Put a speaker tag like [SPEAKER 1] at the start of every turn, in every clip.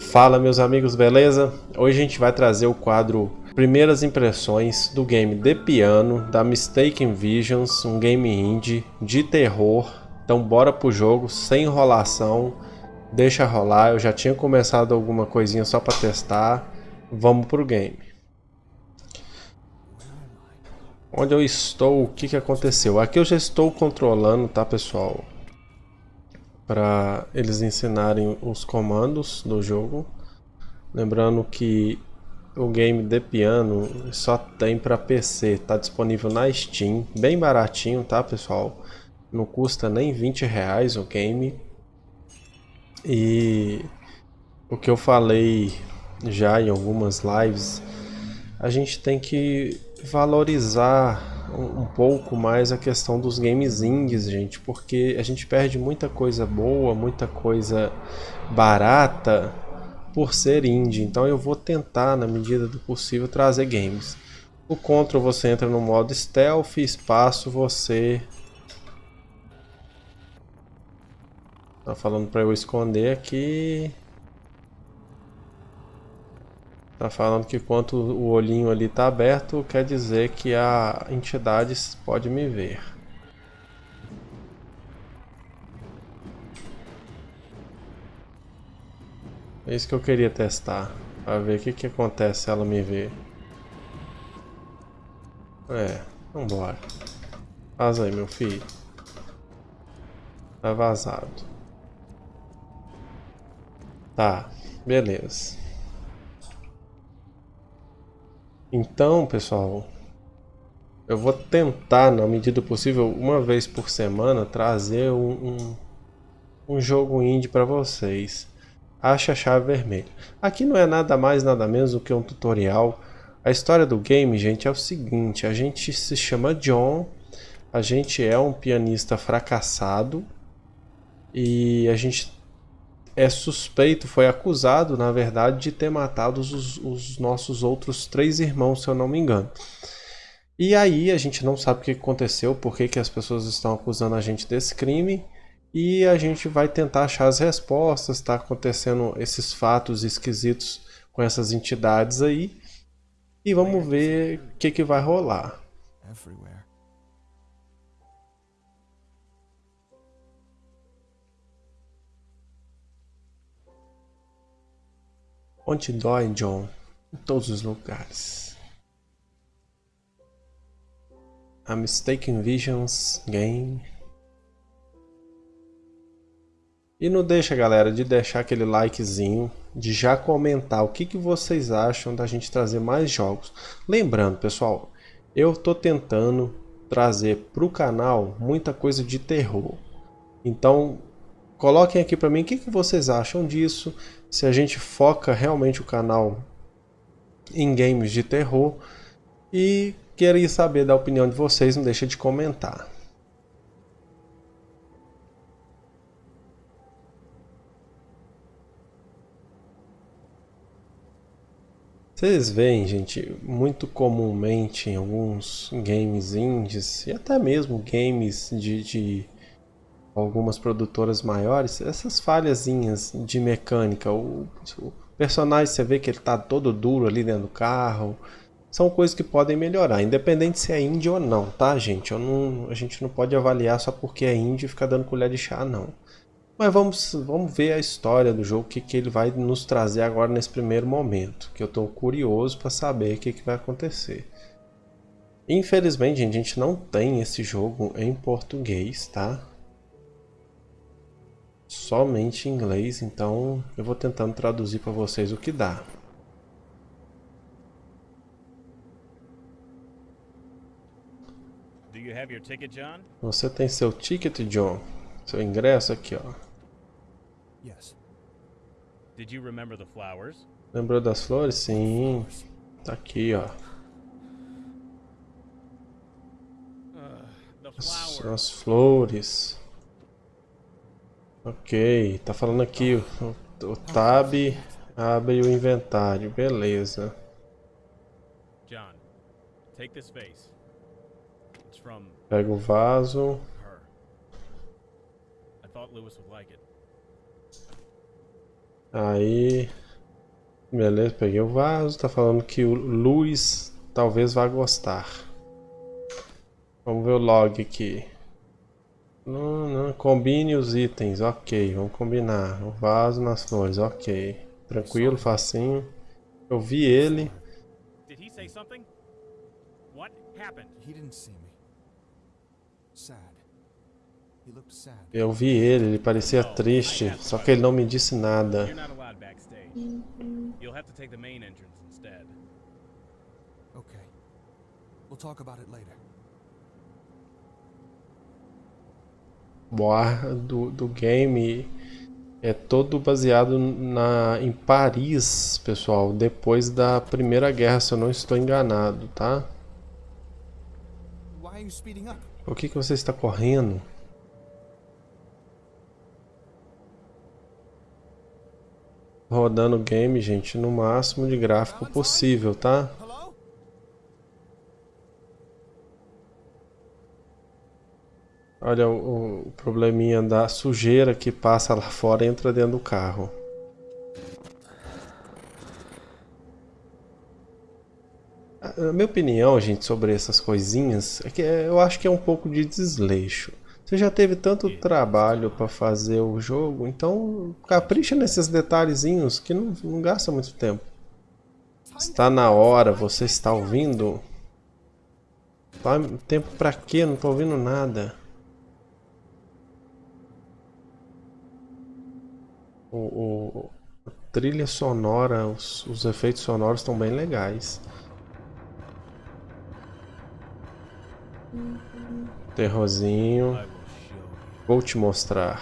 [SPEAKER 1] Fala meus amigos, beleza? Hoje a gente vai trazer o quadro Primeiras Impressões do game The Piano, da Mistaken Visions, um game indie de terror. Então bora pro jogo, sem enrolação, deixa rolar. Eu já tinha começado alguma coisinha só para testar. Vamos pro game. Onde eu estou, o que, que aconteceu? Aqui eu já estou controlando, tá pessoal? Para eles ensinarem os comandos do jogo. Lembrando que o game de piano só tem para PC, está disponível na Steam, bem baratinho, tá pessoal? Não custa nem 20 reais o game. E o que eu falei já em algumas lives, a gente tem que valorizar um pouco mais a questão dos games indies, gente, porque a gente perde muita coisa boa, muita coisa barata por ser indie. Então eu vou tentar, na medida do possível, trazer games. O Control você entra no modo Stealth, espaço você... Tá falando para eu esconder aqui... Tá falando que enquanto o olhinho ali tá aberto, quer dizer que a entidade pode me ver. É isso que eu queria testar, para ver o que, que acontece se ela me ver. É, vambora. Vaza aí, meu filho. Tá vazado. Tá, beleza. Então, pessoal, eu vou tentar, na medida possível, uma vez por semana, trazer um, um, um jogo indie para vocês. Acha a chave vermelha. Aqui não é nada mais, nada menos do que um tutorial. A história do game, gente, é o seguinte. A gente se chama John, a gente é um pianista fracassado e a gente é suspeito, foi acusado, na verdade, de ter matado os, os nossos outros três irmãos, se eu não me engano. E aí a gente não sabe o que aconteceu, por que, que as pessoas estão acusando a gente desse crime. E a gente vai tentar achar as respostas, está acontecendo esses fatos esquisitos com essas entidades aí. E vamos ver o que, que vai rolar. Onde dói, John? Em todos os lugares. A Mistaken Visions Game. E não deixa, galera, de deixar aquele likezinho, de já comentar o que, que vocês acham da gente trazer mais jogos. Lembrando, pessoal, eu tô tentando trazer para o canal muita coisa de terror. Então, Coloquem aqui para mim o que, que vocês acham disso, se a gente foca realmente o canal em games de terror e queria saber da opinião de vocês, não deixa de comentar. Vocês veem, gente, muito comumente em alguns games indies e até mesmo games de, de algumas produtoras maiores, essas falhazinhas de mecânica, o, o, personagem você vê que ele tá todo duro ali dentro do carro, são coisas que podem melhorar, independente se é indie ou não, tá gente? Não, a gente não pode avaliar só porque é indie e ficar dando colher de chá não. Mas vamos, vamos ver a história do jogo, o que, que ele vai nos trazer agora nesse primeiro momento, que eu estou curioso para saber o que, que vai acontecer. Infelizmente, gente, a gente não tem esse jogo em português, tá? Somente em inglês, então eu vou tentando traduzir para vocês o que dá. Você tem seu ticket, John? Seu ingresso aqui, ó. Yes. Did you remember the flowers? Lembrou das flores? Sim. Tá aqui, ó. Uh, as, as flores. Ok, tá falando aqui o, o tab abre o inventário, beleza. John, take this vase. It's from Pega o vaso. Aí... Beleza, peguei o vaso. Tá falando que o Luiz talvez vá gostar. Vamos ver o log aqui. Não, não, combine os itens, ok, vamos combinar. O vaso nas flores, ok. Tranquilo, facinho. Eu vi ele.
[SPEAKER 2] Did he say something? What happened?
[SPEAKER 3] He didn't see me. Sad. He looked sad.
[SPEAKER 1] Eu vi ele, ele parecia triste, só que ele não me disse nada.
[SPEAKER 2] You're not allowed backstage. You'll have to take the main entrance instead.
[SPEAKER 3] Okay. We'll talk about it later.
[SPEAKER 1] O ar do, do game é todo baseado na, em Paris, pessoal, depois da Primeira Guerra, se eu não estou enganado, tá? Por que, que você está correndo? Rodando o game, gente, no máximo de gráfico possível, tá? Olha o, o probleminha da sujeira que passa lá fora e entra dentro do carro. A minha opinião, gente, sobre essas coisinhas é que é- eu acho que é um pouco de desleixo. Você já teve tanto trabalho para fazer o jogo, então capricha nesses detalhezinhos que não, não gasta muito tempo. Está na hora, você está ouvindo? Tá, Tempo pra quê? Não tô ouvindo nada. O, o- a trilha sonora, os, os efeitos sonoros estão bem legais. Terrorzinho. Vou te mostrar.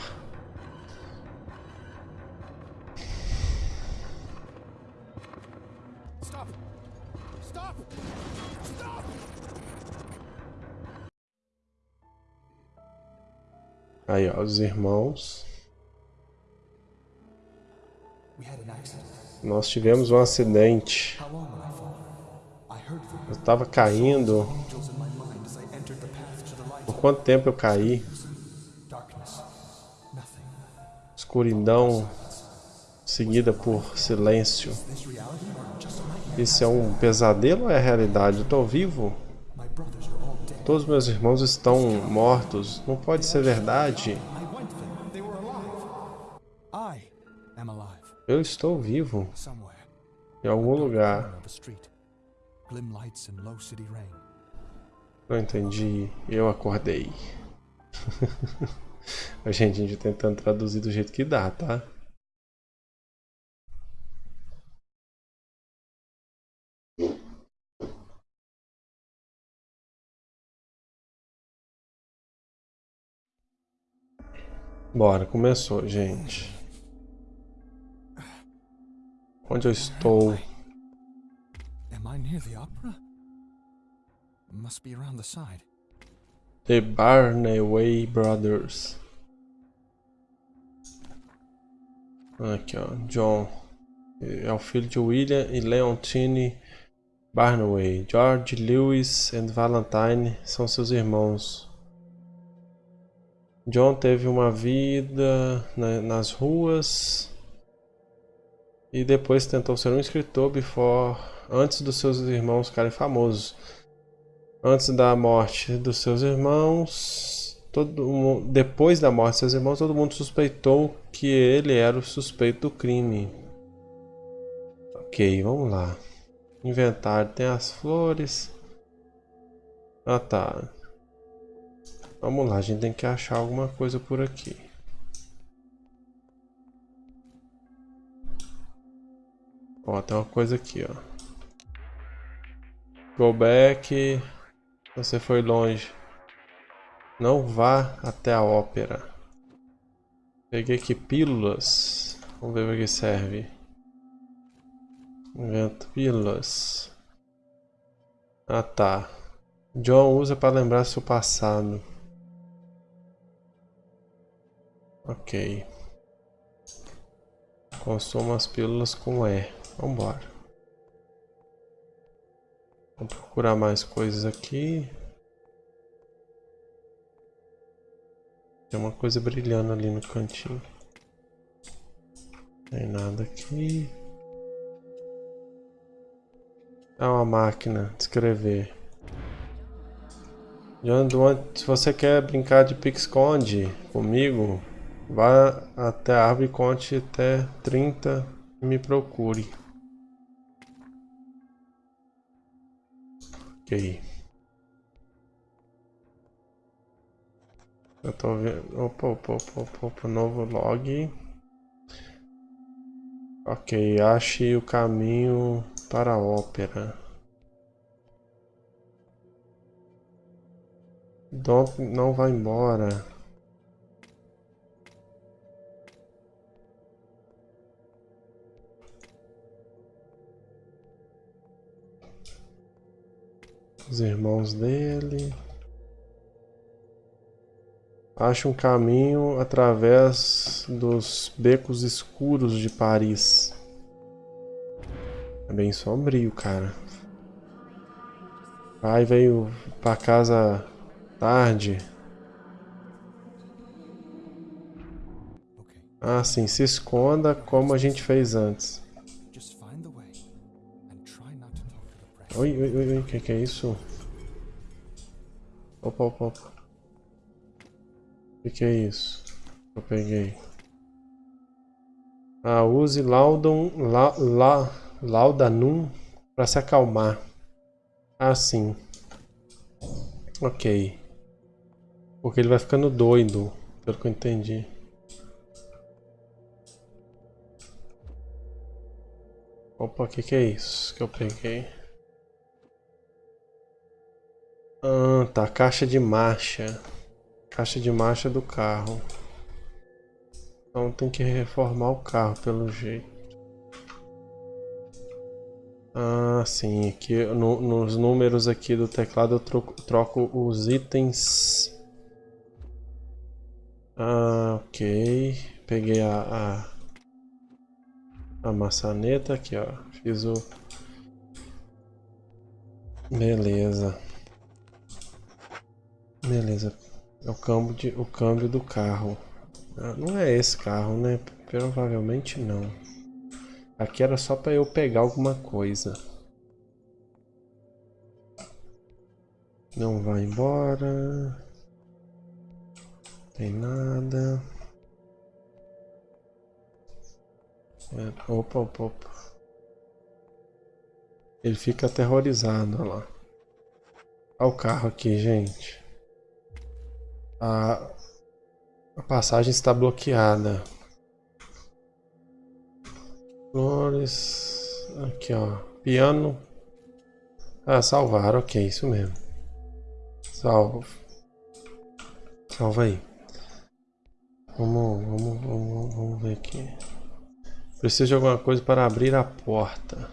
[SPEAKER 3] Stop! Stop! Stop!
[SPEAKER 1] Aí, ó, os irmãos. Nós tivemos um acidente. Eu tava caindo. Por quanto tempo eu caí? Escuridão seguida por silêncio. Isso é um pesadelo ou é realidade? Eu tô vivo? Todos meus irmãos estão mortos. Não pode ser verdade. Eu estou vivo.
[SPEAKER 3] Somewhere.
[SPEAKER 1] Em algum lugar. Não entendi. Eu acordei. a gente, a gente tentando traduzir do jeito que dá, tá? Bora, começou, gente. Onde eu estou?
[SPEAKER 3] The opera? Must be around the side.
[SPEAKER 1] The Barnaway Brothers. Aqui, ó. John. É o filho de William e Leontine Barnaway. George, Lewis e Valentine são seus irmãos. John teve uma vida na- nas ruas e depois tentou ser um escritor before, antes dos seus irmãos ficarem famosos. Antes da morte dos seus irmãos, todo depois da morte dos seus irmãos, todo mundo suspeitou que ele era o suspeito do crime. Ok, vamos lá. Inventário tem as flores. Ah tá. Vamos lá, a gente tem que achar alguma coisa por aqui. Ó, tem uma coisa aqui, ó. Go back. Você foi longe. Não vá até a ópera. Peguei aqui pílulas. Vamos ver para que serve. Invento pílulas. Ah tá. John usa para lembrar seu passado. Ok. Consuma as pílulas com E. Vambora. Vamos procurar mais coisas aqui. Tem uma coisa brilhando ali no cantinho. Tem nada aqui. É uma máquina de escrever. Se você quer brincar de pique-esconde comigo, vá até a árvore e conte até 30 e me procure. Ok. Eu tô vendo. Opa, opa, opa, opa, opa, novo log. Ok, ache o caminho para a ópera. Dom não vai embora. Os irmãos dele. Ache um caminho através dos becos escuros de Paris. É bem sombrio, cara. Pai veio pra casa tarde. Ah, sim, se esconda como a gente fez antes. Oi, oi, oi, oi, que, que é isso? Opa, opa, opa. Que, que é isso? Eu peguei. Ah, use Laudon, la, la, Laudanum para se acalmar. Ah, sim. Ok. Porque ele vai ficando doido, pelo que eu entendi. Opa, o que, que é isso que eu peguei? Ah, tá. Caixa de marcha. Caixa de marcha do carro. Então tem que reformar o carro pelo jeito. Ah, sim. Aqui no, nos números aqui do teclado eu troco, troco os itens. Ah, ok. Peguei a, a, a maçaneta aqui, ó. Fiz o... Beleza. Beleza. É o câmbio, de, o câmbio do carro. Ah, não é esse carro, né? Provavelmente não. Aqui era só para eu pegar alguma coisa. Não vai embora. Tem nada. É, opa, opa, opa. Ele fica aterrorizado, olha lá. Olha o carro aqui, gente. A, a passagem está bloqueada. Flores. Aqui, ó. Piano. Ah, salvar. Ok, isso mesmo. Salvo. Salva aí. Vamos, vamos, vamos, vamos ver aqui. Preciso de alguma coisa para abrir a porta.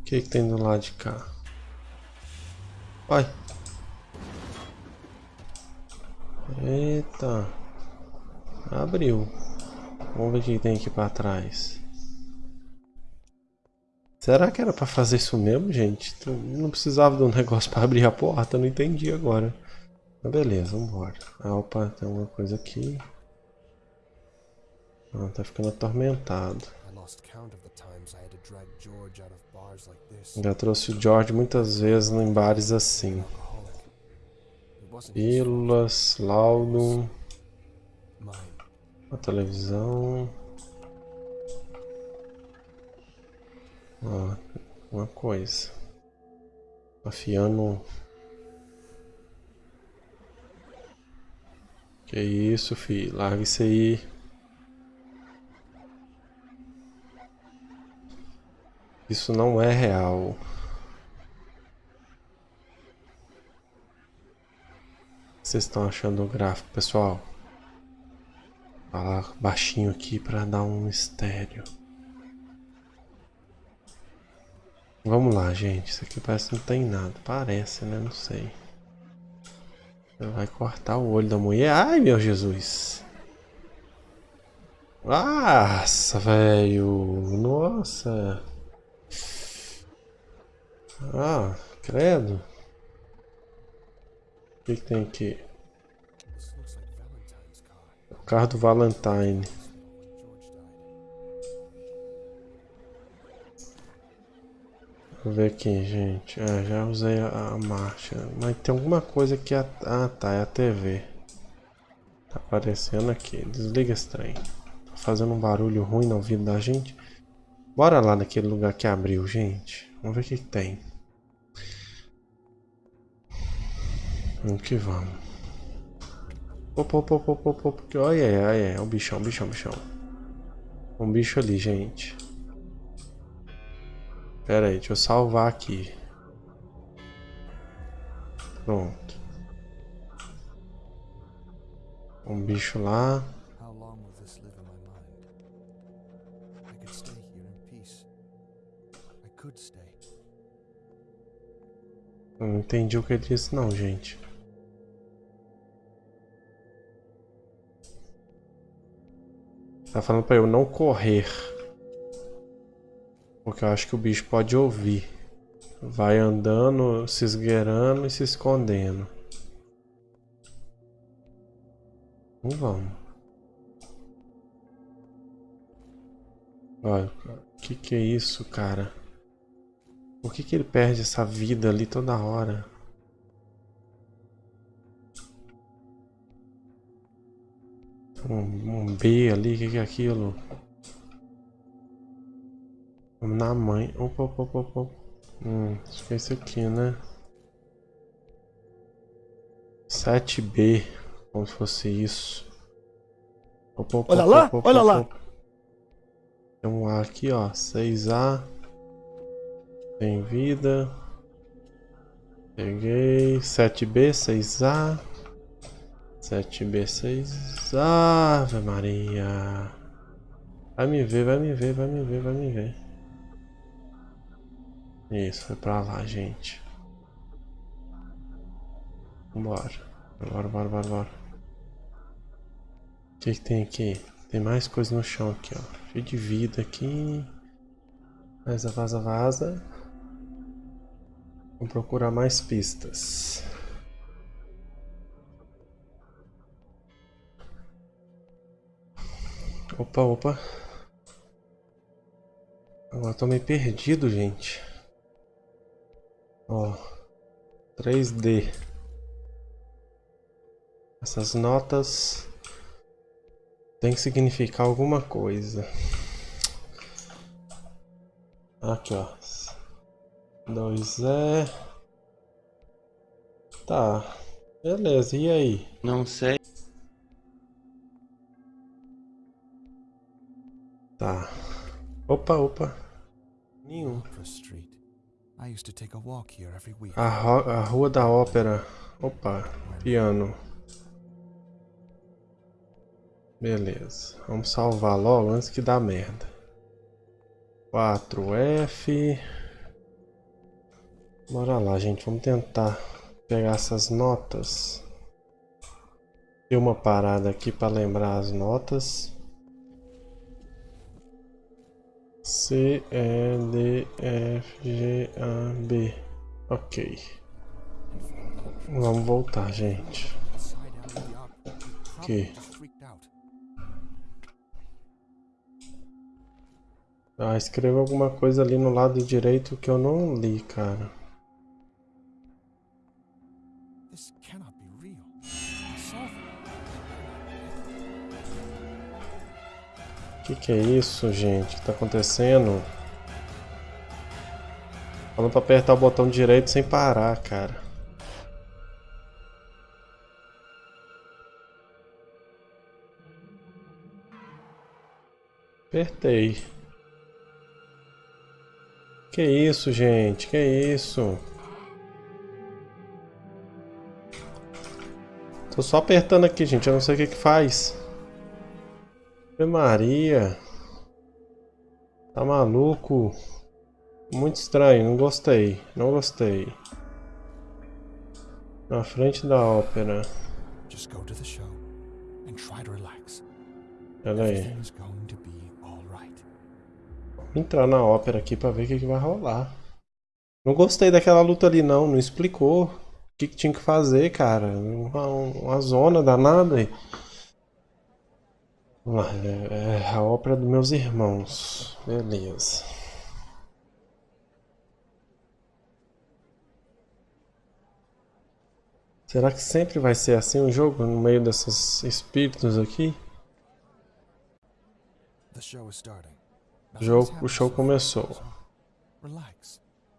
[SPEAKER 1] O que, que tem do lado de cá? Vai. Eita. Abriu. Vamos ver o que tem aqui para trás. Será que era para fazer isso mesmo, gente? Não precisava de um negócio para abrir a porta, não entendi agora. Mas beleza, vambora. Ah, opa, tem uma coisa aqui. Ah, tá ficando atormentado. Já trouxe o George muitas vezes em bares assim. Pílulas, laudo. A televisão. Ó, uma coisa. Afiando. Que isso, fi? Larga isso aí. Isso não é real. Vocês estão achando o gráfico, pessoal? Falar baixinho aqui para dar um mistério. Vamos lá, gente. Isso aqui parece que não tem nada. Parece, né? Não sei. Vai cortar o olho da mulher. Ai, meu Jesus. Nossa, velho. Nossa. Ah, credo. O que, que tem aqui? carro do Valentine. Vou ver aqui, gente. Ah, já usei a, a, marcha. Mas tem alguma coisa que... A, ah, tá. É a TV. Tá aparecendo aqui. Desliga esse trem. Tá fazendo um barulho ruim no ouvido da gente. Bora lá naquele lugar que abriu, gente. Vamos ver o que, que tem. Vamos que vamos. Opa, opa, opa, opa, opa. Olha, olha, olha. É um bichão, bichão, bichão. Um bicho ali, gente. Pera aí, deixa eu salvar aqui. Pronto. Um bicho lá. Não entendi o que ele disse não, gente. Tá falando pra eu não correr. Porque eu acho que o bicho pode ouvir. Vai andando, se esgueirando e se escondendo. Não vamos. Olha, o que que é isso, cara? Por que que ele perde essa vida ali toda hora? Um, um B ali, o que que é aquilo? Vamos na mãe. Opa, opa, opa, opa. Hum, acho que é esse aqui, né? 7B. Como se fosse isso. Opa, opa,
[SPEAKER 4] olha lá, olha lá.
[SPEAKER 1] Tem um A aqui, ó. 6A. Tem vida. Peguei. 7B, 6A. 7B, 6A. Ave Maria. Vai me ver, vai me ver, vai me ver, vai me ver. Isso, foi pra lá, gente. Vambora. Bora, bora, bora, bora. O que, que tem aqui? Tem mais coisa no chão aqui, ó. Cheio de vida aqui. Vaza, vaza, vaza. Vamos procurar mais pistas. Opa, opa. Agora tô meio perdido, gente. Ó, 3D. Essas notas tem que significar alguma coisa. Aqui, ó. 2E. Tá. Beleza, e aí?
[SPEAKER 5] Não sei.
[SPEAKER 1] Tá. Opa, opa. Nenhum. A, a Rua da Ópera. Opa, piano. Beleza. Vamos salvar logo antes que dá merda. 4F. Bora lá, gente. Vamos tentar pegar essas notas. Tem uma parada aqui para lembrar as notas. C, E, D, F, G, A, B. Ok. Vamos voltar, gente. Aqui. Ah, escreva alguma coisa ali no lado direito que eu não li, cara. Que que é isso, gente? O que tá acontecendo? Falando pra apertar o botão direito sem parar, cara. Apertei. Que isso, gente? Que isso? Tô só apertando aqui, gente. Eu não sei o que que faz. Ave Maria. Tá maluco? Muito estranho, não gostei. Não gostei. Na frente da ópera. Pera aí. Vou entrar na ópera aqui pra ver o que, que vai rolar. Não gostei daquela luta ali não, não explicou o que, que tinha que fazer, cara. Uma, uma zona danada aí. Vamos lá, é, a ópera dos meus irmãos. Beleza. Será que sempre vai ser assim o jogo, no meio desses espíritos aqui? O jogo, o show começou.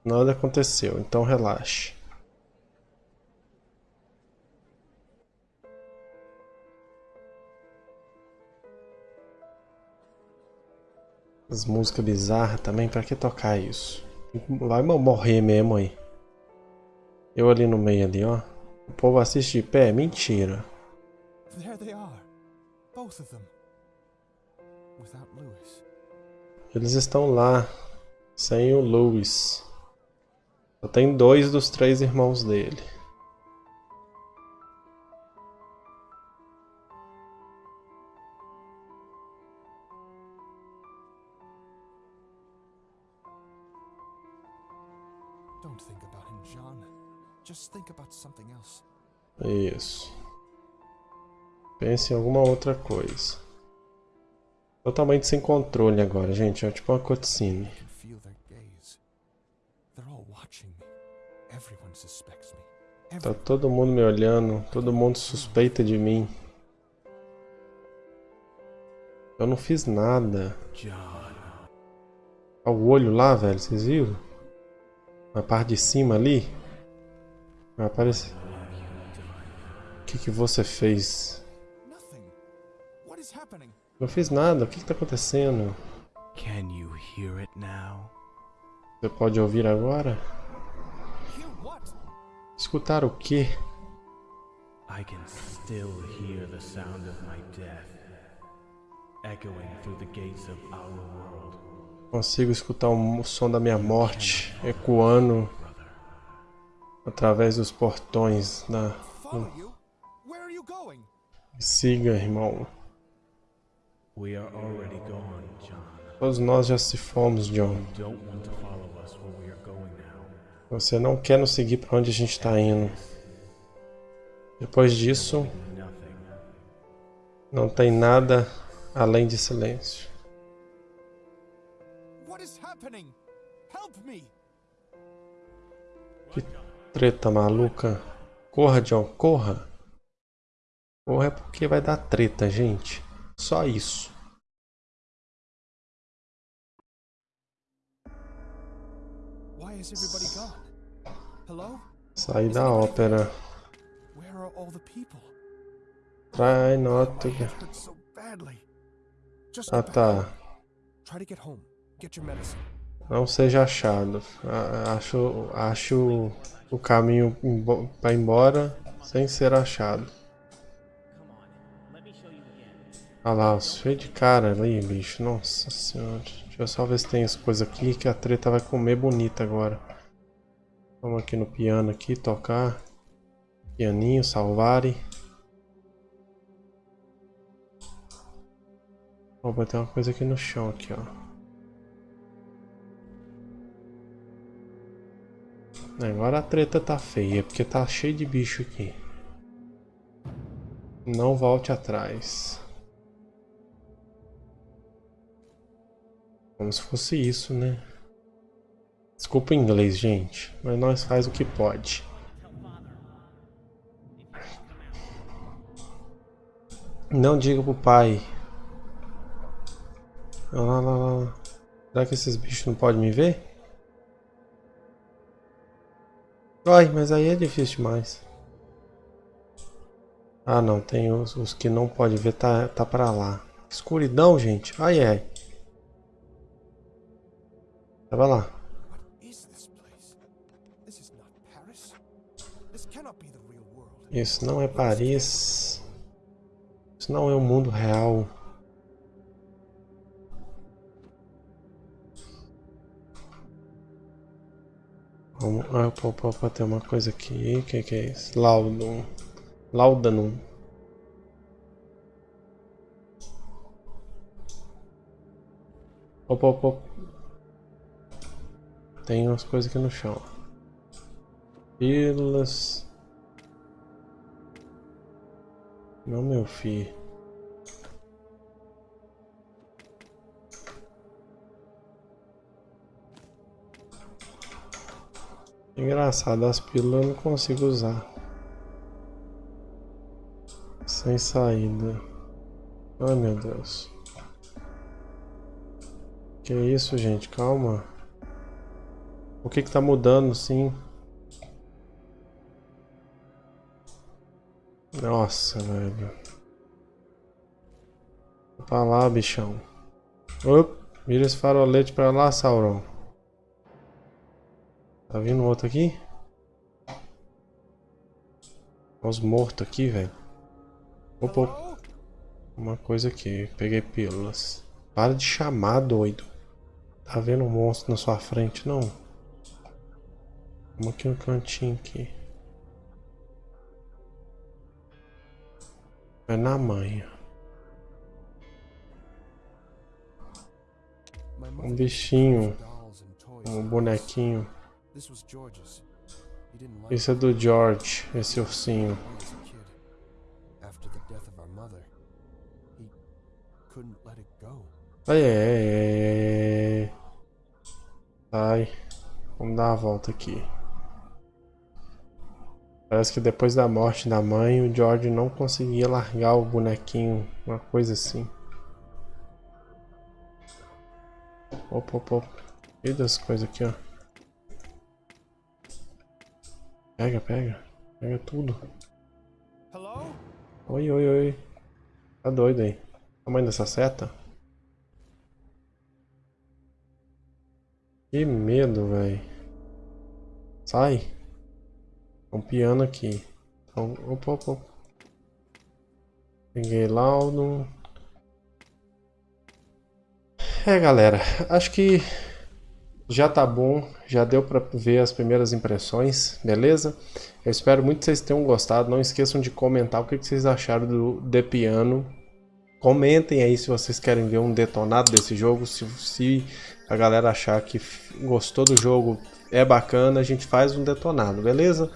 [SPEAKER 1] Nada aconteceu, então relaxe. As músicas bizarras também, pra que tocar isso? Vai morrer mesmo aí. Eu ali no meio ali, ó. O povo assiste de pé? Mentira. Eles estão lá, sem o Lewis. Só tem dois dos três irmãos dele.
[SPEAKER 3] Just think about something else.
[SPEAKER 1] Isso. Pense em alguma outra coisa. Totalmente sem controle agora, gente. É tipo uma cutscene. Tá todo mundo me olhando, todo mundo suspeita de mim. Eu não fiz nada. Olha o olho lá, velho, vocês viram? Na parte de cima ali. Vai aparecer. O que, que você fez? Não fiz nada, o que, que tá acontecendo? Você pode ouvir agora? Escutar o quê?
[SPEAKER 4] I can still hear the sound of my death echoing through the gates of our world,
[SPEAKER 1] Consigo escutar o som da minha morte ecoando. Através dos portões da. Siga, irmão. Todos nós já se fomos, John. Você não quer nos seguir para onde a gente está indo. Depois disso, não tem nada além de silêncio.
[SPEAKER 3] Help me!
[SPEAKER 1] Treta maluca. Corra, John, corra. Corra é porque vai dar treta, gente. Só isso. Sair da ópera. Try not to. Ah tá. Não seja achado. Acho, acho o caminho para embora sem ser achado. Olha lá, cheio de cara ali, bicho. Nossa senhora. Deixa eu só ver se tem as coisas aqui que a treta vai comer bonita agora. Vamos aqui no piano aqui, tocar. Pianinho, salvare. Vou botar uma coisa aqui no chão aqui, ó. Agora a treta tá feia, porque tá cheio de bicho aqui. Não volte atrás. Como se fosse isso, né? Desculpa o inglês, gente, mas nós faz o que pode. Não diga pro pai. Lá, lá, lá. Será que esses bichos não podem me ver? Ai, mas aí é difícil demais. Ah não, tem os, os que não pode ver, tá, tá pra lá. Escuridão, gente. Ai, ai. Tava lá. Isso não é Paris. Isso não é o mundo real. Ah, opa, opa, tem uma coisa aqui. O que, que é isso? Laudum. Laudanum. Opa, opa, opa. Tem umas coisas aqui no chão. Pílulas. Não, meu filho. Engraçado, as pílulas eu não consigo usar. Sem saída. Ai meu Deus. Que isso, gente? Calma. O que que tá mudando, sim? Nossa, velho. Pra lá, bichão. Op, vira esse farolete pra lá, Sauron. Tá vindo outro aqui? Olha os mortos aqui, velho. Opa, opa. Uma coisa aqui. Peguei pílulas. Para de chamar, doido. Tá vendo um monstro na sua frente, não? Vamos aqui no cantinho aqui. É na manha. Um bichinho. Um bonequinho. Esse é do George, esse ursinho. Ai, ai, ai, ai. Vamos dar uma volta aqui. Parece que depois da morte da mãe, o George não conseguia largar o bonequinho, uma coisa assim. Opa, opa, opa. E das coisas aqui, ó. Pega, pega. Pega tudo. Oi, oi, oi. Tá doido aí. Tamanho dessa seta? Que medo, velho. Sai. Um piano aqui. Então, opa, opa. Peguei laudo. É, galera. Acho que já tá bom. Já deu pra ver as primeiras impressões, beleza? Eu espero muito que vocês tenham gostado. Não esqueçam de comentar o que vocês acharam do The Piano. Comentem aí se vocês querem ver um detonado desse jogo. Se, se a galera achar que gostou do jogo, é bacana, a gente faz um detonado, beleza?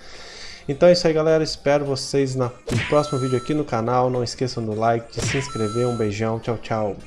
[SPEAKER 1] Então é isso aí galera, espero vocês no próximo vídeo aqui no canal, não esqueçam do like, de se inscrever, um beijão, tchau tchau.